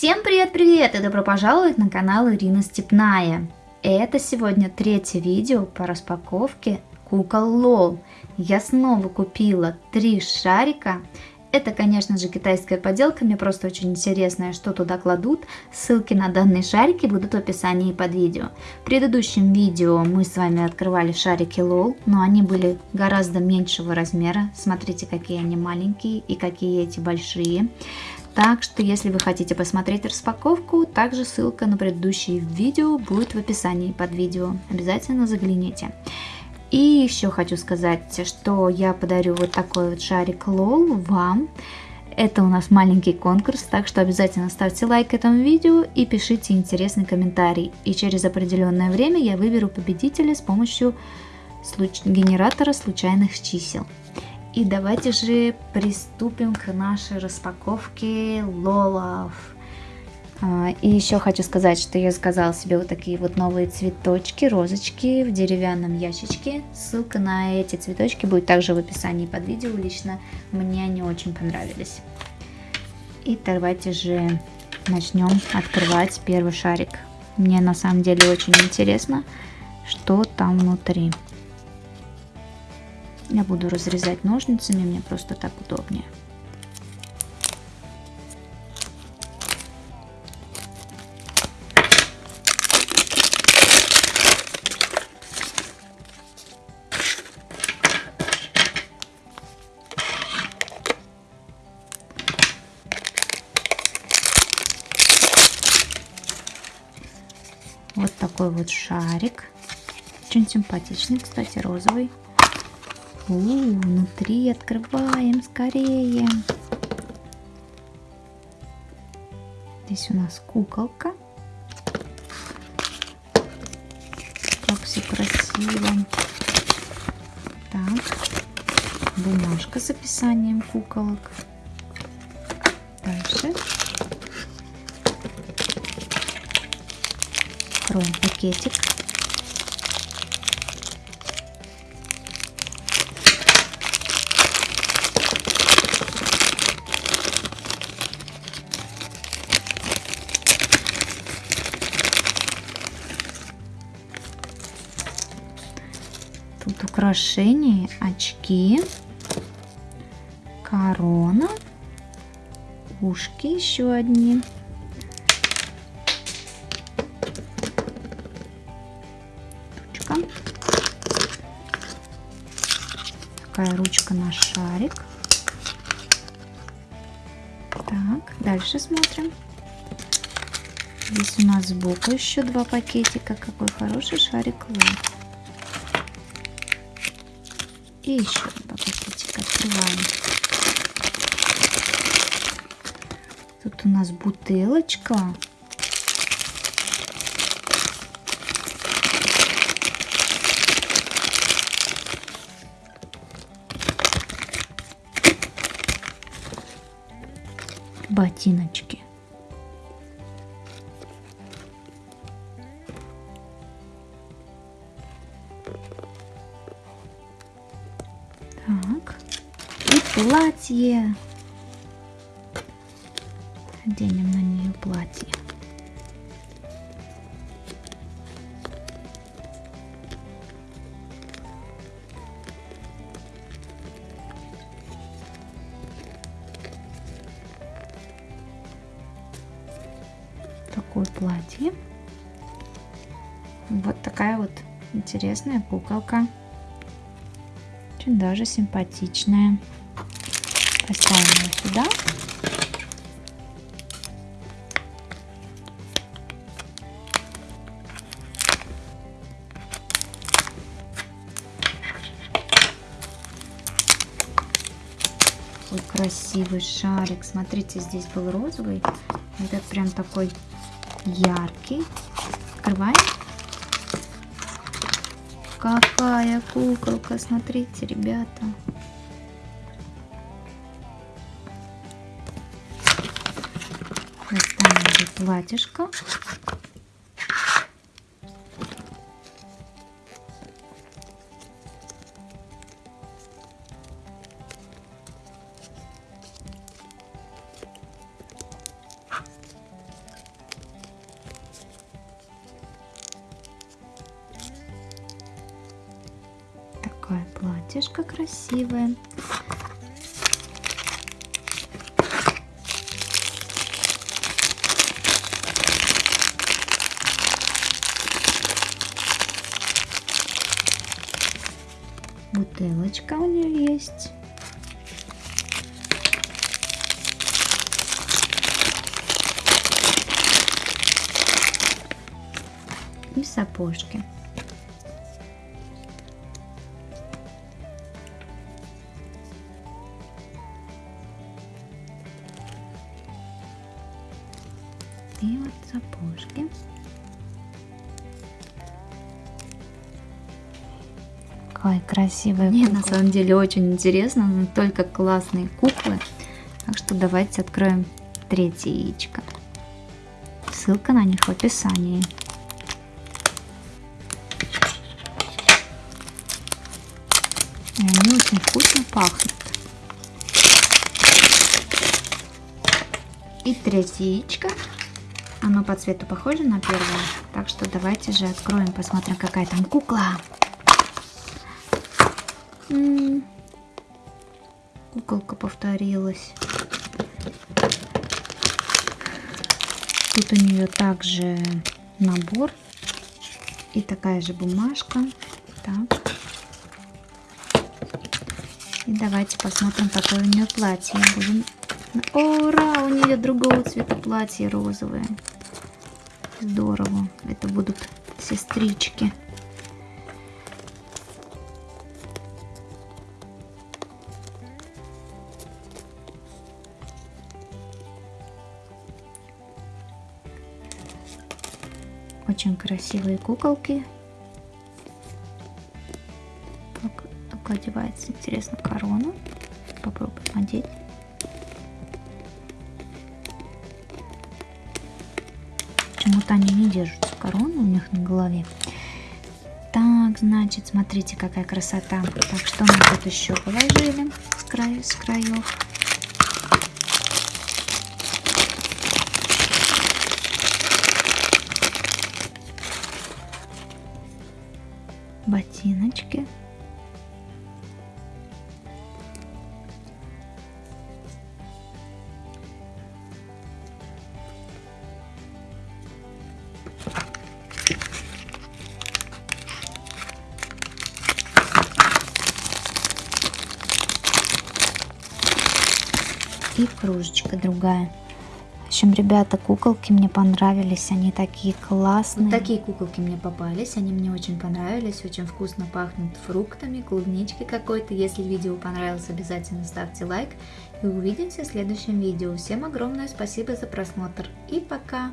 Всем привет-привет и добро пожаловать на канал Ирина Степная. Это сегодня третье видео по распаковке кукол Лол. Я снова купила три шарика. Это, конечно же, китайская поделка, мне просто очень интересно, что туда кладут. Ссылки на данные шарики будут в описании под видео. В предыдущем видео мы с вами открывали шарики LOL, но они были гораздо меньшего размера. Смотрите, какие они маленькие и какие эти большие. Так что, если вы хотите посмотреть распаковку, также ссылка на предыдущие видео будет в описании под видео. Обязательно загляните. И еще хочу сказать, что я подарю вот такой вот шарик лол вам. Это у нас маленький конкурс, так что обязательно ставьте лайк этому видео и пишите интересный комментарий. И через определенное время я выберу победителя с помощью генератора случайных чисел. И давайте же приступим к нашей распаковке лолов. А, и еще хочу сказать, что я заказала себе вот такие вот новые цветочки, розочки в деревянном ящичке. Ссылка на эти цветочки будет также в описании под видео. Лично мне они очень понравились. И давайте же начнем открывать первый шарик. Мне на самом деле очень интересно, что там внутри. Я буду разрезать ножницами, мне просто так удобнее. Вот такой вот шарик. Очень симпатичный, кстати, розовый. У, внутри открываем скорее. Здесь у нас куколка. Как все красиво. Так, бумажка с описанием куколок. Дальше. Откроем пакетик. Тут украшения, очки, корона, ушки еще одни. Ручка. Такая ручка на шарик. Так, дальше смотрим. Здесь у нас сбоку еще два пакетика. Какой хороший шарик лук. И еще два открываем. Тут у нас бутылочка. Ботиночки. Платье. Оденем на нее платье. Такое платье. Вот такая вот интересная куколка. Очень даже симпатичная. Поставим ее сюда. Такой красивый шарик. Смотрите, здесь был розовый. Этот прям такой яркий. Открываем. Какая куколка, смотрите, ребята. платьишко. Такое платьишко красивое. Бутылочка у нее есть. И сапожки. И вот сапожки. Какая красивая Мне на самом деле очень интересно, но только классные куклы. Так что давайте откроем третье яичко. Ссылка на них в описании. И они очень вкусно пахнут. И третье яичко. Оно по цвету похоже на первое. Так что давайте же откроем, посмотрим, какая там кукла. Куколка повторилась. Тут у нее также набор и такая же бумажка. Так. И давайте посмотрим, какое у нее платье. Будем... Ура! У нее другого цвета платье розовое. Здорово. Это будут сестрички. Очень красивые куколки. Как, как одевается, интересно, корону. Попробуем одеть. Почему-то они не держатся короны у них на голове. Так, значит, смотрите, какая красота. Так, что мы тут еще положили с, краю, с краев? Ботиночки. И кружечка другая общем, ребята, куколки мне понравились, они такие классные. Вот такие куколки мне попались, они мне очень понравились, очень вкусно пахнут фруктами, клубничкой какой-то. Если видео понравилось, обязательно ставьте лайк и увидимся в следующем видео. Всем огромное спасибо за просмотр и пока!